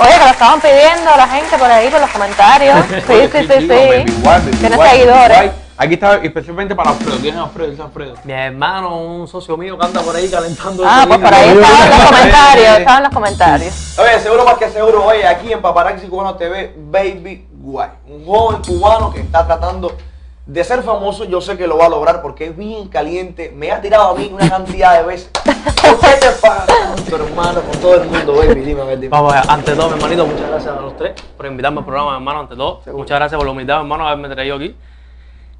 Oye, que lo estaban pidiendo la gente por ahí, por los comentarios. Sí, sí, sí, sí. Tiene seguidores. Aquí está especialmente para Alfredo. ¿Quién es Alfredo? ¿Quién es Alfredo? Mi hermano, un socio mío que anda por ahí calentando. Ah, pues por ahí estaban los comentarios, estaban los comentarios. Oye, seguro más que seguro, oye, aquí en Paparazzi Cubano TV, Baby Guay. Un joven cubano que está tratando de ser famoso. Yo sé que lo va a lograr porque es bien caliente. Me ha tirado a mí una cantidad de veces. ¿Por qué te pasa tanto, hermano, con todo el mundo, baby? Dime, a ver, dime. Vamos, ante todo, mi hermanito, muchas gracias a los tres por invitarme al programa, mi hermano, ante todo. Muchas gracias por la humildad, mi hermano, haberme traído aquí.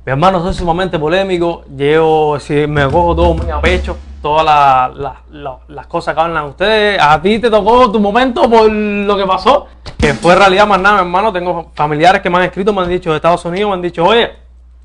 Mi hermano, soy sumamente polémico, llevo, si me cojo todo muy a pecho, todas la- la- la- las cosas que hablan ustedes. A ti te tocó tu momento por lo que pasó, que fue realidad más nada, mi hermano. Tengo familiares que me han escrito, me han dicho de Estados Unidos, me han dicho, oye,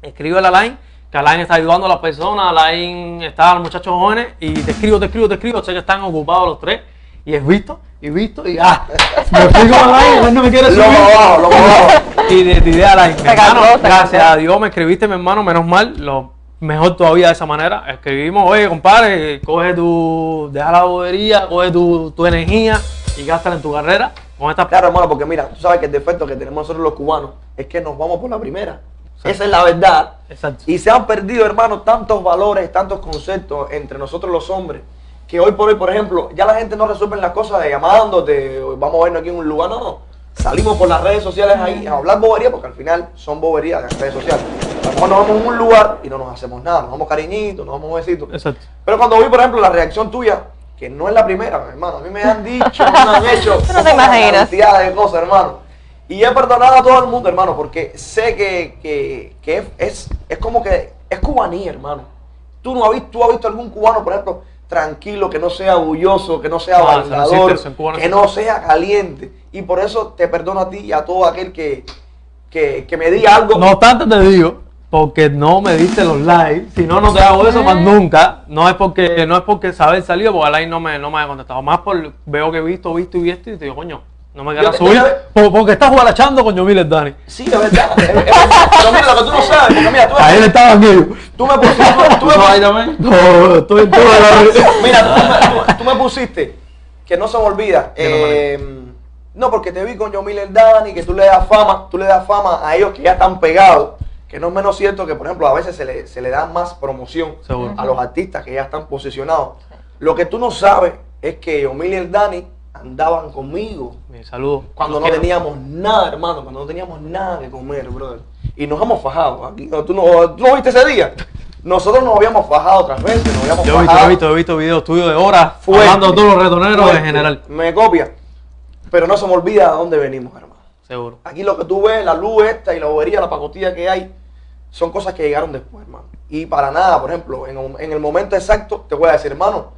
escribe a Line, que Line está ayudando a las personas, Line está a los muchachos jóvenes, y te escribo, te escribo, te escribo, sé que están ocupados los tres, y es visto, y visto, y ah, me fui con Line, él no me quiere subir. Loco abajo, loco abajo. Y de, de idea Line, mi hermano, gracias a Dios me escribiste, mi hermano, menos mal, lo mejor todavía de esa manera, escribimos, oye, compadre, coge tu, deja la bobería, coge tu, tu energía, y gástala en tu carrera, con esta Claro, hermano, porque mira, tú sabes que el defecto que tenemos nosotros los cubanos es que nos vamos por la primera. Esa es la verdad. Exacto. Y se han perdido, hermano, tantos valores, tantos conceptos entre nosotros los hombres, que hoy por hoy, por ejemplo, ya la gente no resuelve las cosas de llamándote, vamos a vernos aquí en un lugar, no, no. Salimos por las redes sociales ahí a hablar bobería, porque al final son boberías las redes sociales. A lo mejor nos vamos a un lugar y no nos hacemos nada, nos damos cariñitos, nos damos besitos. Exacto. Pero cuando vi, por ejemplo, la reacción tuya, que no es la primera, hermano, a mí me han dicho, me han hecho no te una imaginas. cantidad de cosas, hermano. Y he perdonado a todo el mundo, hermano, porque sé que, que, que es, es, es como que es cubanía, hermano. Tú no has visto, tú has visto algún cubano, por ejemplo, tranquilo, que no sea orgulloso, que no sea No, que no sea caliente. Y por eso te perdono a ti y a todo aquel que, que, que me diga algo. No obstante te digo, porque no me diste los likes, si no, no te hago eso más nunca. No es porque no es porque saber salido, porque el like no me, no me ha contestado. Más por veo que he visto, visto y visto y te digo, coño, no me quieras subir. yo Porque estás guarachando con Yomiles Dani. Sí, es verdad. es- es verdad. Pero mira, lo que tú no sabes, porque mira, tú, Ahí estaban ellos. tú me pusiste, tú, tú me ¿Tú ahí también? No, estoy en toda la Mira, tú me, tú- tú me pusiste, que no se me olvida, ¿Qué no, eh, no, porque te vi con Yomil el Dani, que tú le das fama, tú le das fama a ellos que ya están pegados, que no es menos cierto que, por ejemplo, a veces se le, se le da más promoción Seguro. a los artistas que ya están posicionados. Lo que tú no sabes es que Yomil y el Dani andaban conmigo Mi saludo. cuando no teníamos nada, hermano, cuando no teníamos nada que comer, brother. Y nos hemos fajado. Aquí, ¿tú, no, ¿Tú no viste ese día? Nosotros nos habíamos fajado otras veces, nos habíamos Yo he visto, he visto, he visto videos tuyos de horas hablando todos los retoneros en general. Me copia. Pero no se me olvida de dónde venimos, hermano. Seguro. Aquí lo que tú ves, la luz esta y la bobería, la pacotilla que hay, son cosas que llegaron después, hermano. Y para nada, por ejemplo, en, en el momento exacto, te voy a decir, hermano,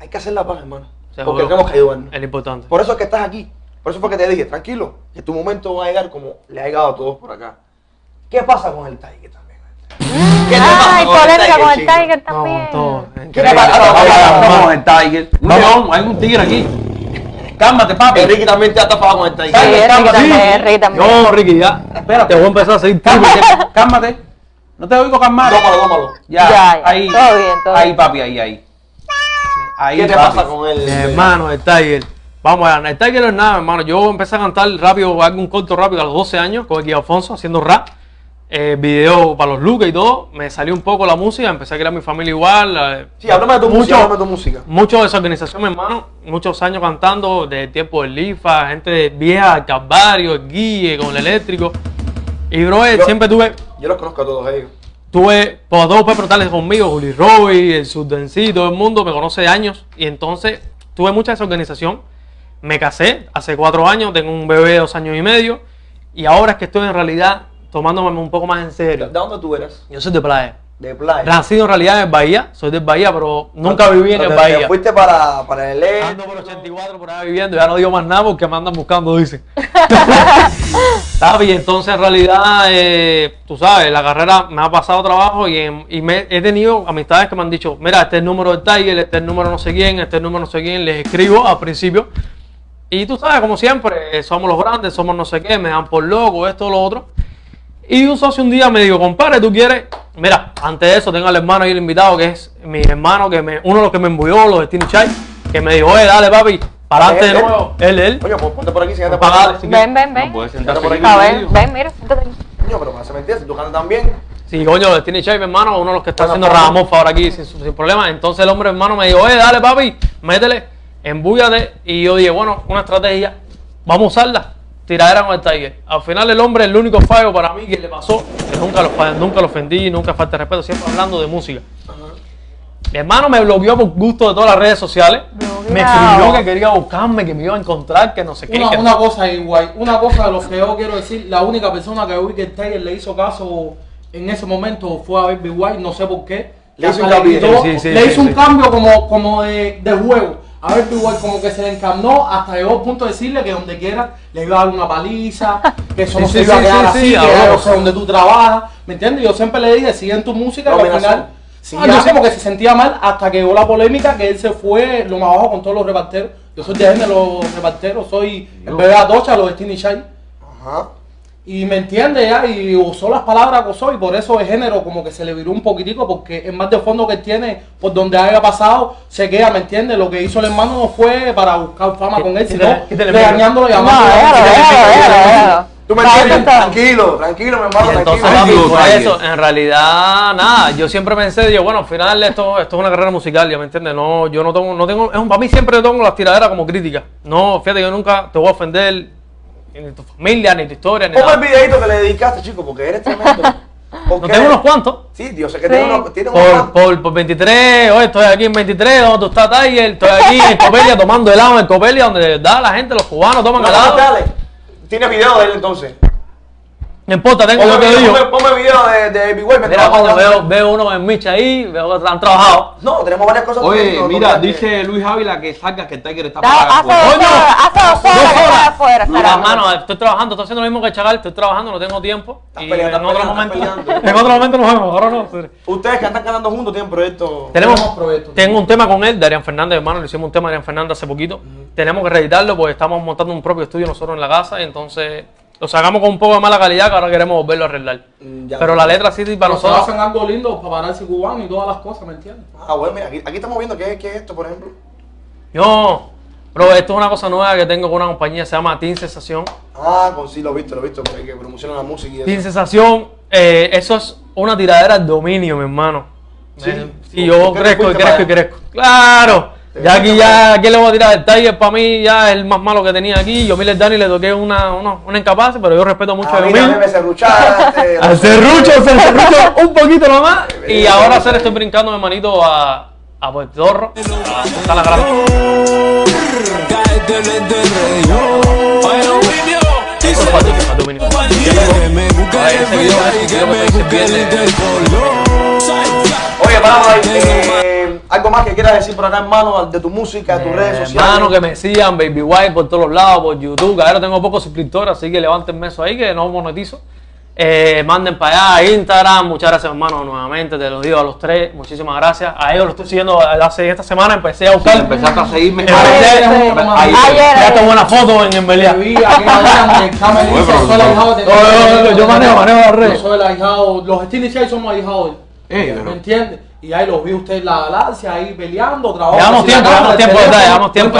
hay que hacer la paz, hermano. Seguro. Porque tenemos que ayudarnos. Es lo importante. Por eso es que estás aquí. Por eso fue que te dije, tranquilo, que tu momento va a llegar como le ha llegado a todos por acá. ¿Qué pasa con el Tiger también? ¿Qué te pasa Ay, con el polémica con el? Tiger No, también. todo. ¿Qué te pasa? Vamos el Tiger. Vamos. león, hay un tigre aquí. Cálmate, papi. Ricky también te ha tapado con el Tiger. Sí, Ricky también, Ricky también. No, Ricky, ya. Espérate. Te voy a empezar a seguir tú. Cálmate, cálmate. No te oigo calmar. Dómalo, dómalo. Ya, Ya, ya. ahí. Todo bien, todo ahí, bien. papi, ahí, ahí. Ahí, ¿Qué te papi. pasa con él? Mi hermano, el Tiger. Vamos a el Tiger no es nada, hermano. Yo empecé a cantar rápido, hago un corto rápido a los 12 años con el Alfonso haciendo rap. Eh, video para los looks y todo. Me salió un poco la música, empecé a crear mi familia igual. eh, Sí, háblame de tu mucho- música, háblame de tu música. Mucho de esa organización, mi hermano. Muchos años cantando, de tiempo del Lifa, gente vieja, el Calvario, el Guille, con el eléctrico. Y, bro, eh, Yo- siempre tuve Yo los conozco a todos ellos. Tuve por dos Pedro Tales conmigo, Juli Roy, el Subdensi, todo el mundo me conoce de años. Y entonces tuve mucha esa organización. Me casé hace cuatro años, tengo un bebé de dos años y medio. Y ahora es que estoy en realidad tomándome un poco más en ¿De serio. dónde tú eres? Yo soy de playa. De playa. Nacido en realidad en Bahía, soy del Bahía, pero nunca viví en el Bahía. Fuiste para, para el E. Ando por 84 por ahí viviendo, ya no digo más nada porque me andan buscando, dicen. Y entonces en realidad, eh, tú sabes, la carrera me ha pasado trabajo y, en- y me, he tenido amistades que me han dicho, mira, este es el número del Tiger, este es el número no sé quién, este es el número no sé quién, les escribo al principio. Y tú sabes, como siempre, eh, somos los grandes, somos no sé qué, me dan por loco, esto, lo otro. Y un socio un día me dijo, compadre, ¿tú quieres? Mira, antes de eso tengo al hermano ahí el invitado, que es mi hermano, que me, uno de los que me embulló, los de Tiny Chai, que me dijo, oye, dale papi, Para adelante Él, de él. nuevo. Él, él. Coño, pues ponte por aquí, siéntate por Pagale, aquí. Ven, ven, No ven. sentarse por aquí. A ver, ven, mira, siéntate aquí. Coño, pero me hace mentir, si tú cantas también. Sí, coño, Chai, mi hermano, uno de los que está Bueno, haciendo. Ramos ahora aquí sin, sin problema. Entonces el hombre, hermano, me dijo, oye, dale, papi, métele, embúyate. Y yo dije, bueno, una estrategia, vamos a usarla. Tiradera con el Tiger. Al final el hombre, el único fallo para mí que le pasó, que nunca lo, nunca lo ofendí, nunca falta respeto, siempre hablando de música. Mi hermano me bloqueó por gusto de todas las redes sociales. Me escribió que quería buscarme, que me iba a encontrar, que no sé qué. Una, que- una cosa igual, una cosa de lo que yo quiero decir, la única persona que Wicked Tiger le hizo caso en ese momento fue a Baby White, no sé por qué. Le hizo hincapié. quitó- Sí, sí, le sí, hizo sí. un cambio como, como de, de juego. A Baby White como que se le encarnó hasta llegó al punto de decirle que donde quiera le iba a dar una paliza, que eso no sí, se iba a quedar sí, así, sí, que yo sé donde tú trabajas, ¿me entiendes? Yo siempre le dije, sigue en tu música y al Dominación. final... Sí, Ah, ya. yo sé porque se sentía mal hasta que llegó la polémica que él se fue lo más abajo con todos los reparteros. Yo soy de de los reparteros, soy el bebé Atocha, los Destiny Chai. Ajá. Y me entiende ya, y usó las palabras que usó, y por eso el género como que se le viró un poquitico, porque es más de fondo que él tiene, por donde haya pasado, se queda, ¿me entiende? Lo que hizo el hermano no fue para buscar fama con él, sino el regañándolo y No, Tú me entiendes, tranquilo, tranquilo, mi hermano, Y entonces, tranquilo. papi, eso, en realidad, nada, yo siempre pensé, digo, bueno, al final esto, esto es una carrera musical, ya me entiendes, no, yo no tengo, no tengo, es un, para mí siempre tengo las tiraderas como crítica, no, fíjate, yo nunca te voy a ofender, ni tu familia, ni tu historia, ni Ponme el videito que le dedicaste, chico, porque eres tremendo. No tengo unos cuantos, Sí, Dios sé que Sí. tiene unos, tiene unos por, cuantos. por, por 23, oye, estoy aquí en 23, donde tú estás, Tiger, estoy aquí en Copelia tomando helado en Copelia, donde de verdad la gente, los cubanos toman No, helado, dale. Tiene video de él entonces. No importa, tengo Ponme, que video, digo. ponme, ponme video de, de Baby Mira, coño, veo, veo uno en Micha ahí, veo que han trabajado. No, tenemos varias cosas. Oye, mira, dice Luis Ávila que salga que el Tiger está para Hace dos Coño, horas, hace dos horas que horas. está afuera. Mira, hermano, estoy trabajando, estoy haciendo lo mismo que el Chacal, estoy trabajando, no tengo tiempo. Estás Y peleando, en otro momento, en otro momento nos vemos, ahora no. Ustedes que están ganando juntos tienen proyectos. Tenemos, Tenemos proyectos. tengo un tema con él, Darian Fernández, hermano, le hicimos un tema a Darian Fernández hace poquito. Tenemos que reeditarlo porque estamos montando un propio estudio nosotros en la casa y entonces lo sacamos con un poco de mala calidad que ahora queremos volverlo a arreglar. Mm, ya. Pero la letra sí, para Pero se nosotros. hacen algo lindo para pararse cubano y todas las cosas, ¿me entiendes? Ah, bueno, mira, aquí, aquí estamos viendo qué, qué es esto, por ejemplo. Yo, bro, esto es una cosa nueva que tengo con una compañía, se llama Team Sensación. Ah, con sí, lo he visto, lo he visto, porque que promociona la música y eso. Sin sensación, eh, eso es una tiradera al dominio, mi hermano. Sí. Eh, y yo ¿Por qué te crezco y crezco y crezco. ¡Claro! Ya aquí ya, ¿quién le voy a tirar? El Tiger para mí ya es el más malo que tenía aquí. Yo Miller Dani le toqué una, una, una incapaz, pero yo respeto mucho a a mí Yomil. Al serrucho, al serrucho un poquito nomás. Y ahora hacer estoy brincando, mi hermanito, a, a Puerto Rico. Está la. Oye, vamos ahí. Eh, algo más que quieras decir por acá, hermano, de tu música, de tus redes sociales. Hermano, que me sigan, Baby White por todos los lados, por YouTube. Ahora tengo pocos suscriptores, así que levántenme eso ahí, que no monetizo. Eh, manden para allá, Instagram. Muchas gracias, hermano, nuevamente. Te lo digo a los tres. Muchísimas gracias. A ellos lo estoy siguiendo hace esta semana. Empecé a buscar. Empezaste a seguirme. Empecé- Ayer. Ayer. Una foto en no, yo manejo, manejo las redes. Yo soy el ahijado, los somos ahijados pero- ¿Me entiendes? Y ahí los vi usted en la galaxia, ahí peleando, trabajo. Llevamos tiempo, llevamos tiempo, Llevamos tiempo,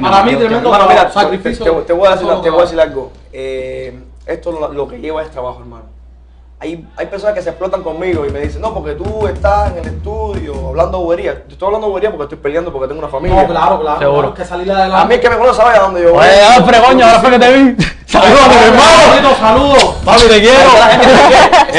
Para mí, tremendo trabajo, mira, sacrificio. te- te voy a decir, te voy a decir algo. Eh, esto lo, lo que lleva es trabajo, hermano. Hay, hay personas que se explotan conmigo y me dicen, no, porque tú estás en el estudio hablando bobería. Yo estoy hablando bobería porque estoy peleando, porque tengo una familia. No, claro, claro. Seguro. claro, que salir adelante. A mí el que me conoce sabe a dónde yo voy. Oye, Alfred, coño, ahora fue que te vi. Saludos, mi hermano. Saludos, saludos. Papi, te quiero.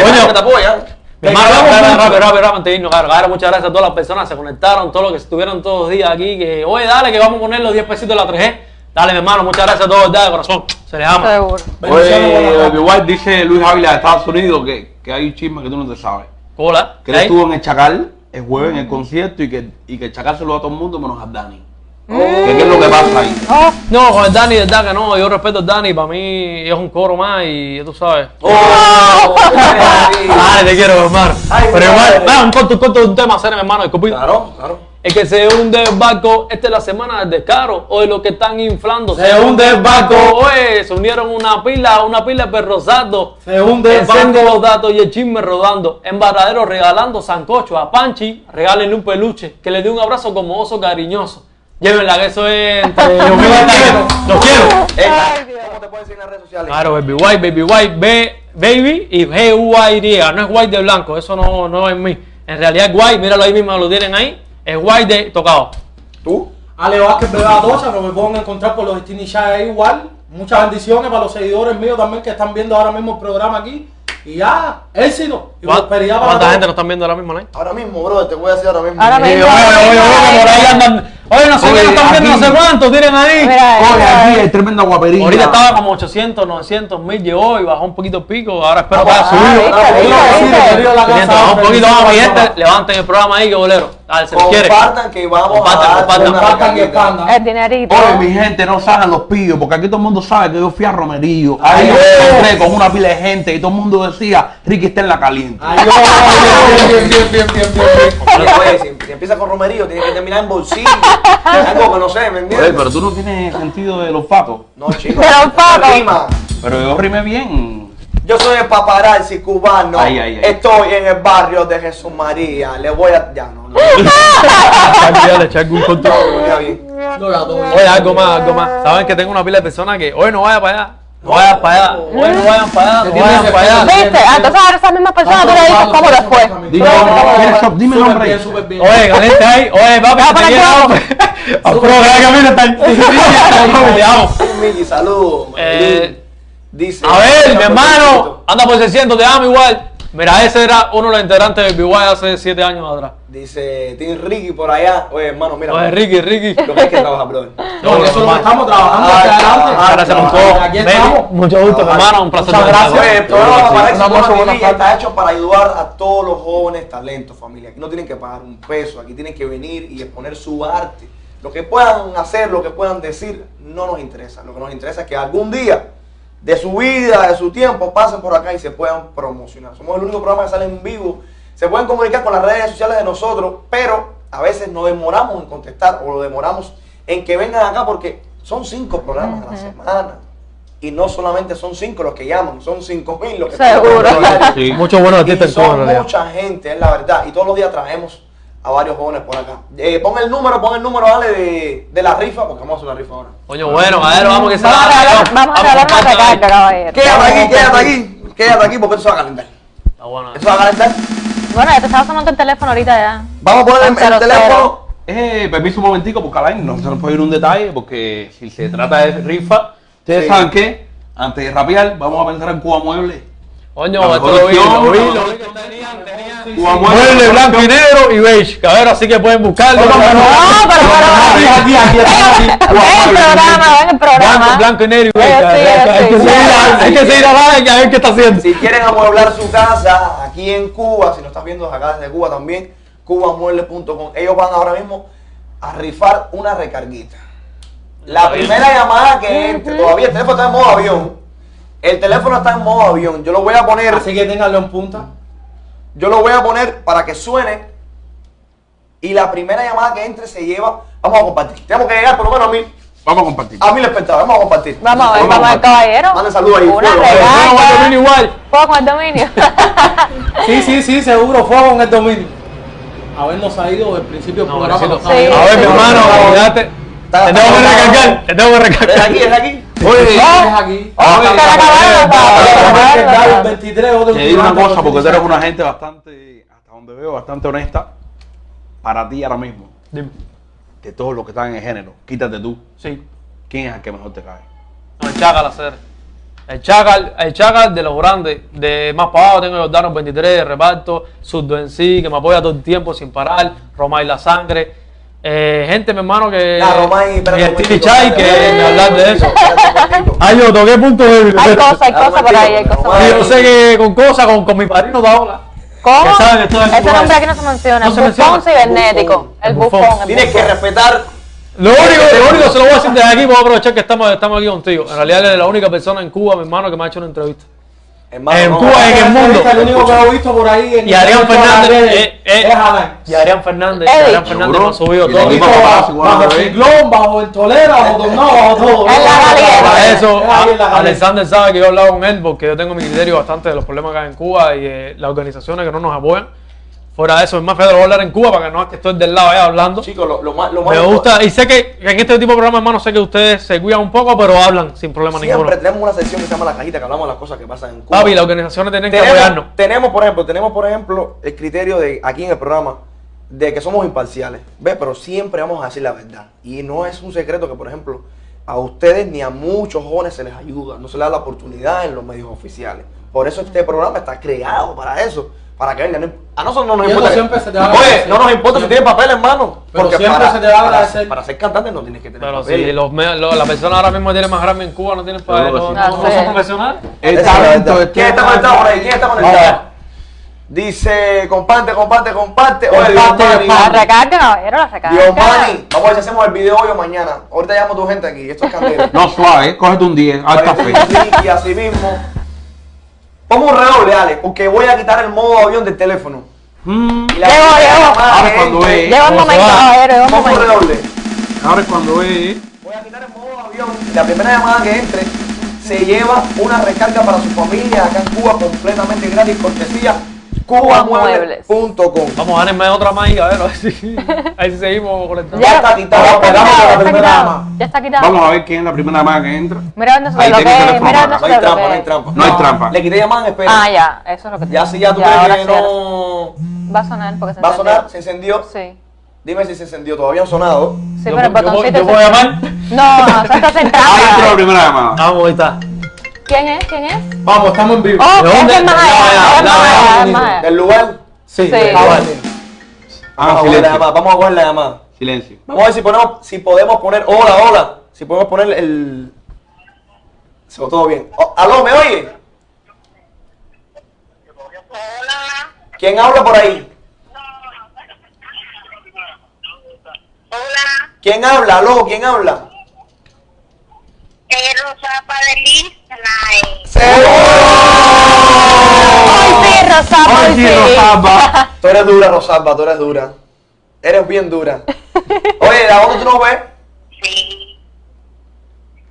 Coño, que te apoya. Rápido, rápido, rápido, muchas gracias a todas las personas que se conectaron, todos los que estuvieron todos los días aquí, que, oye, dale, que vamos a poner los 10 pesitos de la 3G. Dale, mi hermano, muchas gracias a todos, de corazón. Se les ama. Seguro. Oye, White dice Luis Ávila de Estados Unidos que, que hay un chisme que tú no te sabes. Hola. Que él estuvo en el Chacal el jueves en el concierto y que, y que el Chacal se lo da a todo el mundo menos a Dani. ¿Qué, es lo que pasa ahí? Oh, No, con el Dani, de verdad que no, yo respeto al Dani, para mí es un coro más y tú sabes. Oh, Dale, te quiero, hermano. Ay, Pero va, un corto, un corto de un tema, hacer, hermano. Claro, claro. Es que se hunde el barco, esta es la semana del descaro, hoy lo que están inflando. Se hunde el barco. oye, se unieron una pila, una pila de perros sardos. Se hunde el barco. los datos y el chisme rodando. En Varadero regalando sancocho a Panchi, regálenle un peluche, que le dé un abrazo como oso cariñoso. Llévenla, que eso es entre y Tiger. Los quiero. Eh, Dios. ¿Cómo te pueden seguir en las redes sociales? Claro, Baby White, Baby White, B, Baby y G-U-Y, no es White de blanco, eso no, no es mí. En realidad es White, míralo ahí mismo, lo tienen ahí, es White de tocado. ¿Tú? Ale Vázquez Beba Tocha, que me pueden encontrar por los Stini Chai igual. Muchas bendiciones para los seguidores míos también que están viendo ahora mismo el programa aquí. Y ya, éxito y prosperidad para ¿Cuánta todos. gente nos están viendo ahora mismo? Ahora mismo, bro, te voy a decir ahora mismo. Ahora mismo. Oye, no sé qué están viendo, no sé cuántos, tienen ahí. Oye, aquí hay tremenda guapería. Ahorita estaba como 800, 900 mil, llegó y bajó un poquito el pico. Ahora espero que Ah, haya subido. viste, Ah, viste, bueno, Sí, viste. querido, la 500, casa, vamos un poquito más, mi gente. Levanten el programa ahí, que bolero. Dale, se. Compartan que vamos Compartan, a dar compartan, una Compartan expandan. El dinerito. Oye, mi gente, no salgan los pillos, porque aquí todo el mundo sabe que yo fui a Romerillo. Ahí Ay, yo encontré con una pila de gente y todo el mundo decía, Ricky está en la caliente. Ay, Dios, bien, bien, bien, bien, bien, bien. Oye, oye, si, si empieza con romerío, tiene que terminar en bolsillo. Algo que no sé, ¿me Oye, entiendes? pero tú no tienes sentido del olfato. No, chicos. Pero. Rima. Pero yo rimé bien. Yo soy el paparazzi cubano. Ay, ay, ay. Estoy en el barrio de Jesús María. Le voy a. Ya, no, no. Echa algún control. Dios. Oye, algo más, algo más. Saben que tengo una pila de personas que hoy no vayan para allá. No vayan para allá. Hoy no vayan para allá. No vayan para allá. ¿Viste? Ah, Entonces ahora esas mismas personas tú le dices cómo después. Dime, ¿quieres shop? Dime Súper nombre. Oye, caliente ahí. Oye, papi, te quiero. que está. Te saludos. Dice. A ver, mi hermano, anda por 600, te amo igual. Mira, ese era uno de los integrantes del BY hace 7 años atrás. Dice Tim Ricky por allá. Oye, hermano, mira. Oye, Ricky, Ricky. Lo que hay que trabajar, brother. No, lo que estamos trabajando Ah, hacia adelante. ah, Gracias por ah, todo. aquí estamos. Mucho gusto, hermano. Un placer. Muchas gracias. Oye, el programa está hecho para ayudar a todos los jóvenes talentos, familia. Aquí no tienen que pagar un peso, aquí tienen que venir y exponer su arte. Lo que puedan hacer, lo que puedan decir, no nos interesa. Lo que nos interesa es que algún día de su vida, de su tiempo, pasen por acá y se puedan promocionar. Somos el único programa que sale en vivo. Se pueden comunicar con las redes sociales de nosotros, pero a veces nos demoramos en contestar o lo demoramos en que vengan acá porque son cinco programas a la semana. Y no solamente son cinco los que llaman, son cinco mil los que Seguro. Muchos buenos artistas son mucha gente, es la verdad. Y todos los días traemos a varios jóvenes por acá. Eh, pon el número, pon el número, dale, de, de la rifa, porque vamos a hacer una rifa ahora. Coño, bueno, madero, vamos que se Vamos a regalar, vamos a regalar una recarga, caballero. Quédate aquí, quédate aquí, quédate aquí, porque esto se va a calentar. Está bueno. Esto se va a calentar. Bueno, ya te estaba sonando el teléfono ahorita ya. Vamos a poner el, teléfono. Eh, permiso un momentico, porque Alain no se nos puede ir un detalle, porque si se trata de rifa, ustedes Sí. saben que antes de rapear, vamos a pensar en Cuba Mueble. Coño, La esto lo vi, lo vi, la lo vi que. Mueble blanco y negro y beige, cabrón, así que pueden buscarlo. No, pero. Ven el programa, ven el programa. Blanco, y negro y beige. Eh, hay, que seguir a- a ver qué está haciendo. Si quieren amueblar su casa aquí en Cuba, si no estás viendo acá desde Cuba también, cubamueble.com. Ellos van ahora mismo a rifar una recarguita. La primera llamada que entre, todavía el teléfono está en modo avión. El teléfono está en modo avión. Yo lo voy a poner, Así que ténganlo en punta. Yo lo voy a poner para que suene. Y la primera llamada que entre se lleva, vamos a compartir. Tenemos que llegar por lo menos a mil, Vamos a compartir. a mil espectadores. Vamos a compartir. Vamos a ver, vamos a ver, compartir. caballero. Manden saludos ahí. Una fuego. Recarga. igual. Fuego con el dominio. Sí, sí, sí, seguro, fuego en el dominio. Habernos ido del principio del No, programa. A ver, mi hermano, Te tengo que recargar, te tengo que Es recargar. aquí, es aquí. Es aquí. Oh, Oye. 23, otro te digo una cosa, porque tú 26. eres una gente bastante, hasta donde veo, bastante honesta. Para ti ahora mismo, Dime. de todos los que están en el género, quítate tú. Sí. ¿Quién es el que mejor te cae? No, el Chacal hacer. El Chacal, el Chacal de los grandes, de más para abajo tengo Jordano 23, de reparto, Surdo en sí, que me apoya todo el tiempo sin parar, Romay La Sangre. Eh, gente, mi hermano, que. Ya, Romay, y Chai, que me hablar de eso. Ay, yo toqué punto débil. Hay cosas, hay cosas por ahí, hay cosas por Sí, ahí. yo sé que con cosas, con, con mi padrino Daola. ¿Cómo? Ese nombre aquí no se menciona. El bufón cibernético. El bufón. Tienes que respetar. Lo único, lo único se lo voy a decir desde aquí, voy a aprovechar que estamos, estamos aquí contigo. En realidad, él es la única persona en Cuba, mi hermano, que me ha hecho una entrevista. Hermano, En no, Cuba, en el mundo. El único que he visto por ahí en Y Adrián Fernández, eh, eh, es Alain. Y Adrián Fernández, Eddie. Adrián Fernández me ha subido Y todo. el Bajo, cubano bajo TV. ciclón, bajo el tolera, bajo tornado, bajo todo. En la. Para Es eso, a-. Alexander sabe que yo he hablado con él porque yo tengo mi criterio bastante de los problemas que hay en Cuba y eh, las organizaciones que no nos apoyan. Fuera de eso, es más feo de hablar en Cuba para que no es que estoy del lado allá hablando. Chicos, lo, lo más, lo más Me gusta, y sé que en este tipo de programas, hermano, sé que ustedes se cuidan un poco, pero hablan sin problema Siempre ninguno. tenemos una sección que se llama La Cajita, que hablamos de las cosas que pasan en Cuba. Papi, las organizaciones tienen que apoyarnos. tenemos, por ejemplo, tenemos, por ejemplo, el criterio de aquí en el programa de que somos imparciales, ¿ves? Pero siempre vamos a decir la verdad. Y no es un secreto que, por ejemplo, a ustedes ni a muchos jóvenes se les ayuda, no se les da la oportunidad en los medios oficiales. Por eso este programa está creado para eso, para que vengan. A nosotros no nos importa. siempre se te va a Oye, agradecer. no nos importa si tienes papel, hermano. Pero porque siempre para, se te va a para- agradecer. Para, ser cantante no tienes que tener Pero papel. si los, me- lo- la persona ahora mismo tiene más grande en Cuba, no tienen para Seguro no, no, Ah, son profesionales. ¿Quién está conectado por ahí? ¿Quién está conectado? Vamos. Dice, comparte, comparte, comparte. Oye, Dios, La recarga, caballero, la Mani. Vamos a ver si hacemos el video hoy o mañana. Ahorita llamo a tu gente aquí. Esto es candela. No, suave, cógete un 10, al café. Y así mismo. Pongo un redoble, Ale, porque voy a quitar el modo avión del teléfono. Mm, Y la llamada Ahora cuando ve- Llega un redoble. ahora es cuando ve. Voy a quitar el modo avión. La primera llamada que entre se lleva una recarga para su familia acá en Cuba completamente gratis, cortesía cubamuebles.com. Vamos a darme otra más y a ver, a ver si, a ver si seguimos. Ya está ya está esperamos quitado, a la ya está primera quitado, llamada. Ya está quitado. Vamos a ver quién es la primera llamada que entra. Mira dónde se lo que, mira dónde No hay trampa, no hay trampa. No hay trampa. Le quité llamada en espera. Ah, ya, eso es lo que Ya si ya tú crees que no Va a sonar porque se va a encendió. sonar, se encendió. Sí. Dime si se encendió, todavía han sonado. Sí, Yo- pero el botoncito. yo a llamar. No, no, eso está Ahí entra la primera llamada. Vamos, ahí está. ¿Quién es? ¿Quién es? Vamos, estamos en vivo. Oh, ¿De dónde? es más. Del lugar. Sí, Sí. ah, vale. Vamos a la silencio. llamada. Vamos a coger la llamada. Silencio. Vamos a ver si ponemos, si podemos poner, hola, hola. Si podemos poner el. Se todo bien. Oh, Aló, ¿me oye? Hola, ¿Quién habla por ahí? hola, ¿Quién habla? Aló, ¿quién habla? es Rosapa de Ay, sí, ay, sí. Rosalba. Tú eres dura, Rosalba, tú eres dura. Eres bien dura. Oye, ¿de dónde tú nos ves? Sí.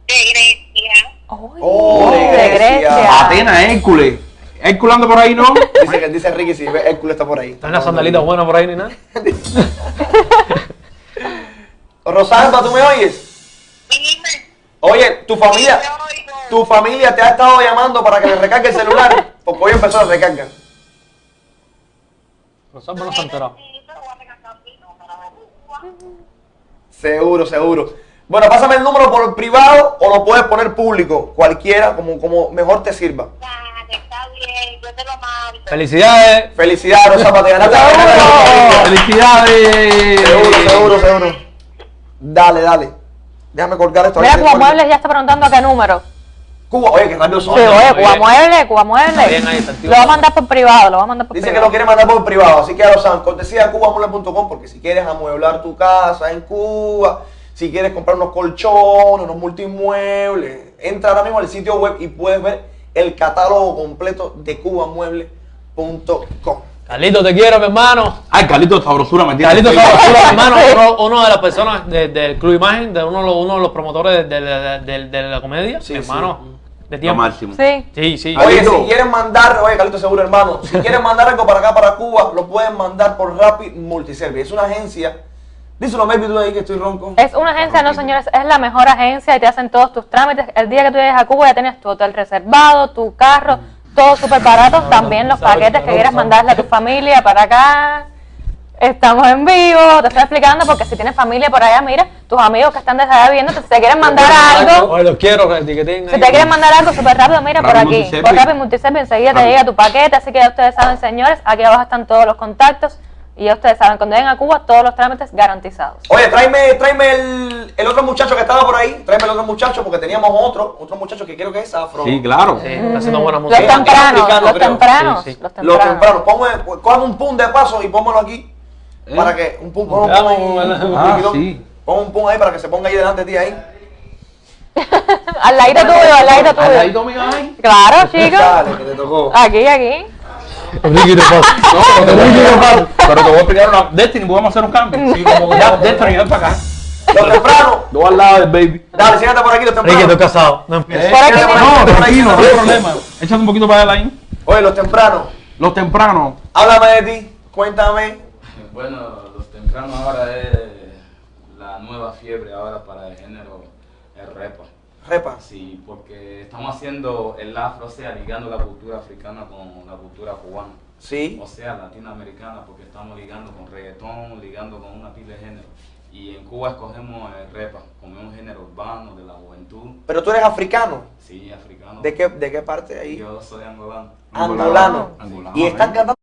De Grecia. Oh, de Grecia. Atenas, Hércules. Hércules anda por ahí, ¿no? Dice, que- dice Ricky, si Hércules está por ahí. ¿Están las sandalitas buenas por ahí ni nada? Rosalba, ¿tú me oyes? Oye, tu familia. Tu familia te ha estado llamando para que le recargue el celular, porque hoy empezó la recarga. Rosalba no está enterado. Seguro, seguro. Bueno, pásame el número por privado o lo puedes poner público, cualquiera, como, como mejor te sirva. Dale, está bien, yo te lo mando. Felicidades. Felicidades, Rosalba, te ganaste. ¡Felicidades! Seguro, seguro, seguro. Dale, dale. Déjame colgar esto. Mira. Cuba Muebles ya está preguntando a qué número. Cuba, oye, qué rápido son. Sí, oye, Cuba bien. Muebles, Cuba activo. Lo va a mandar por privado, lo va a mandar por Dice que privado. lo quiere mandar por privado, así que ya lo saben. Cortesía de cubamueble.com porque si quieres amueblar tu casa en Cuba, si quieres comprar unos colchones, unos multimuebles, entra ahora mismo al sitio web y puedes ver el catálogo completo de cubamueble.com. Carlito, te quiero, mi hermano. Ay, Carlito, sabrosura, me tiene. Carlito Sabrosura, mi hermano, uno, uno de las personas de- del Club Imagen, de uno, de los- uno de los promotores de, de- de- de la comedia, Sí, mi sí. De Lo tiempo. máximo. Sí. Sí, sí. Oye, Carlito. si quieren mandar, oye, Carlito Seguro, hermano, si quieren mandar algo para acá, para Cuba, lo pueden mandar por Rapid Multiservice. Es una agencia. Díselo, maybe tú ahí que estoy ronco. Es una agencia, no señores, es la mejor agencia y te hacen todos tus trámites. El día que tú llegues a Cuba ya tienes tu hotel reservado, tu carro, todo súper barato. También los paquetes que quieras mandarle a tu familia para acá. Estamos en vivo, te estoy explicando porque si tienes familia por allá, mira, tus amigos que están desde allá viendo, si te quieren mandar algo, Oye, los quiero, que etiqueten si ahí. te quieren mandar algo súper rápido, mira por aquí, Multiservice. por Multiservice, enseguida te llega tu paquete, así que ya ustedes saben, señores, aquí abajo están todos los contactos y ya ustedes saben, cuando lleguen a Cuba, todos los trámites garantizados. Oye, tráeme, tráeme el, el otro muchacho que estaba por ahí. Tráeme el otro muchacho porque teníamos otro, otro muchacho que creo que es afro. Sí, claro. Sí, está haciendo buena Los música. tempranos, africano, los creo. tempranos, Sí, sí. los Los tempranos. tempranos. Ponme, cojan un pun de paso y pónmelo aquí. ¿Eh? Para que un ahí, vamos, un ah, sí. Pon un pun ahí para que se ponga ahí delante de ti ahí. Al ladito tuyo, al Al tuyo. ladito mío, ay. Claro, chicos. Dale, que te tocó. Aquí, aquí. Ricky, te pasa. No, pero te voy a- pero te voy a explicar una. Destiny, podemos hacer un cambio. Sí, como que ya, Destiny, ven para acá. Los tempranos. Dos al lado del baby. Dale, siéntate por aquí, los Ricky, tempranos. estoy casado. No empieces. Por aquí, Siéntate mira. por No, tranquilo, no hay problema. Échate un poquito para allá, ahí. Oye, los tempranos. Los tempranos. Háblame de ti. Cuéntame. Bueno, los tempranos ahora es la nueva fiebre ahora para el género el repa. Repa. Sí, porque estamos haciendo el afro, o sea, ligando la cultura africana con la cultura cubana. Sí. O sea, latinoamericana, porque estamos ligando con reggaetón, ligando con una pila de género. Y en Cuba escogemos el repa como un género urbano de la juventud. Pero tú eres africano. Sí, africano. ¿De qué, de qué parte ahí? Yo soy angolano. Angolano. Angolano, Y están ¿eh? cantando